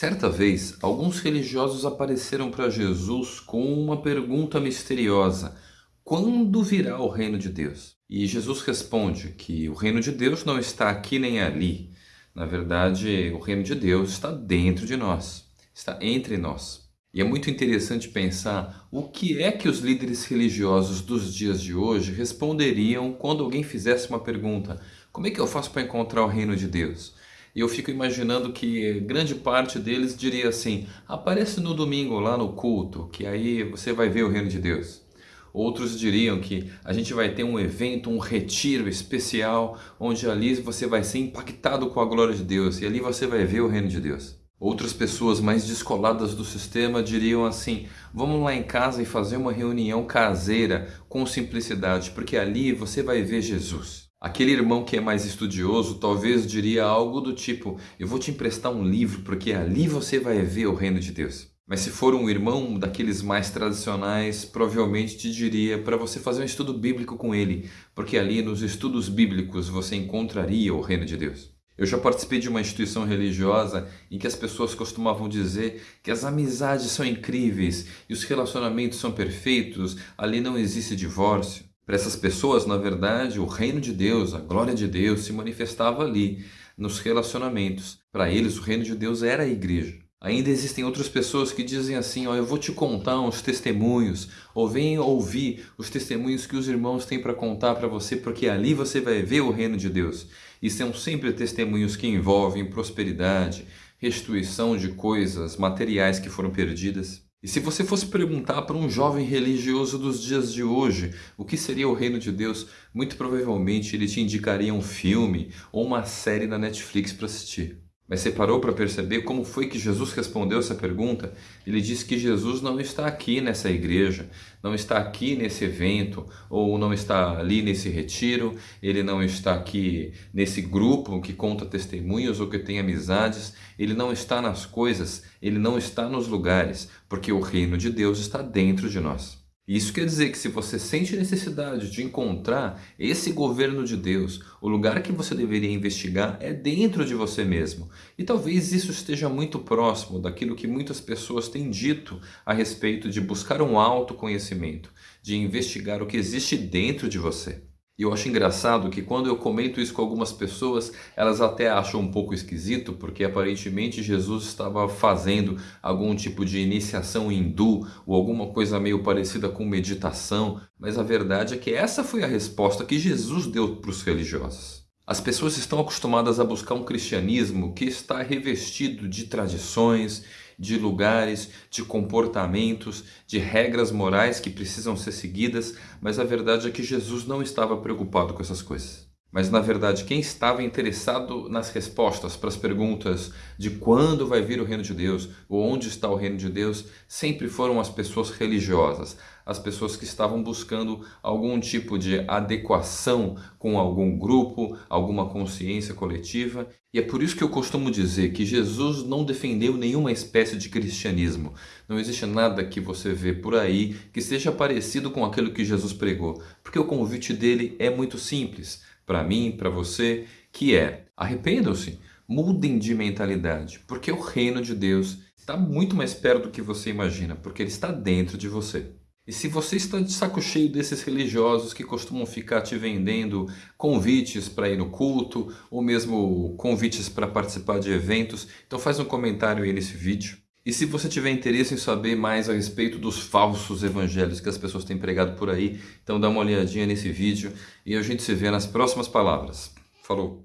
Certa vez, alguns religiosos apareceram para Jesus com uma pergunta misteriosa: Quando virá o reino de Deus? E Jesus responde que o reino de Deus não está aqui nem ali. Na verdade, o reino de Deus está dentro de nós, está entre nós. E é muito interessante pensar o que é que os líderes religiosos dos dias de hoje responderiam quando alguém fizesse uma pergunta: Como é que eu faço para encontrar o reino de Deus? E eu fico imaginando que grande parte deles diria assim: aparece no domingo lá no culto, que aí você vai ver o reino de Deus. Outros diriam que a gente vai ter um evento, um retiro especial, onde ali você vai ser impactado com a glória de Deus e ali você vai ver o reino de Deus. Outras pessoas mais descoladas do sistema diriam assim: vamos lá em casa e fazer uma reunião caseira com simplicidade, porque ali você vai ver Jesus. Aquele irmão que é mais estudioso talvez diria algo do tipo: Eu vou te emprestar um livro porque ali você vai ver o reino de Deus. Mas se for um irmão daqueles mais tradicionais, provavelmente te diria para você fazer um estudo bíblico com ele, porque ali nos estudos bíblicos você encontraria o reino de Deus. Eu já participei de uma instituição religiosa em que as pessoas costumavam dizer que as amizades são incríveis e os relacionamentos são perfeitos, ali não existe divórcio. Para essas pessoas, na verdade, o reino de Deus, a glória de Deus se manifestava ali, nos relacionamentos. Para eles, o reino de Deus era a igreja. Ainda existem outras pessoas que dizem assim, ó, eu vou te contar uns testemunhos, ou vem ouvir os testemunhos que os irmãos têm para contar para você, porque ali você vai ver o reino de Deus. E são sempre testemunhos que envolvem prosperidade, restituição de coisas materiais que foram perdidas. E se você fosse perguntar para um jovem religioso dos dias de hoje o que seria o reino de Deus, muito provavelmente ele te indicaria um filme ou uma série na Netflix para assistir. Mas você parou para perceber como foi que Jesus respondeu essa pergunta? Ele disse que Jesus não está aqui nessa igreja, não está aqui nesse evento, ou não está ali nesse retiro, ele não está aqui nesse grupo que conta testemunhos ou que tem amizades, ele não está nas coisas, ele não está nos lugares, porque o reino de Deus está dentro de nós. Isso quer dizer que se você sente necessidade de encontrar esse governo de Deus, o lugar que você deveria investigar é dentro de você mesmo. E talvez isso esteja muito próximo daquilo que muitas pessoas têm dito a respeito de buscar um autoconhecimento, de investigar o que existe dentro de você. E eu acho engraçado que quando eu comento isso com algumas pessoas, elas até acham um pouco esquisito, porque aparentemente Jesus estava fazendo algum tipo de iniciação hindu ou alguma coisa meio parecida com meditação, mas a verdade é que essa foi a resposta que Jesus deu para os religiosos. As pessoas estão acostumadas a buscar um cristianismo que está revestido de tradições, de lugares, de comportamentos, de regras morais que precisam ser seguidas, mas a verdade é que Jesus não estava preocupado com essas coisas. Mas na verdade, quem estava interessado nas respostas para as perguntas de quando vai vir o reino de Deus ou onde está o reino de Deus, sempre foram as pessoas religiosas, as pessoas que estavam buscando algum tipo de adequação com algum grupo, alguma consciência coletiva. E é por isso que eu costumo dizer que Jesus não defendeu nenhuma espécie de cristianismo. Não existe nada que você vê por aí que seja parecido com aquilo que Jesus pregou, porque o convite dele é muito simples para mim, para você, que é arrependam-se, mudem de mentalidade, porque o reino de Deus está muito mais perto do que você imagina, porque ele está dentro de você. E se você está de saco cheio desses religiosos que costumam ficar te vendendo convites para ir no culto, ou mesmo convites para participar de eventos, então faz um comentário aí nesse vídeo. E se você tiver interesse em saber mais a respeito dos falsos evangelhos que as pessoas têm pregado por aí, então dá uma olhadinha nesse vídeo e a gente se vê nas próximas palavras. Falou!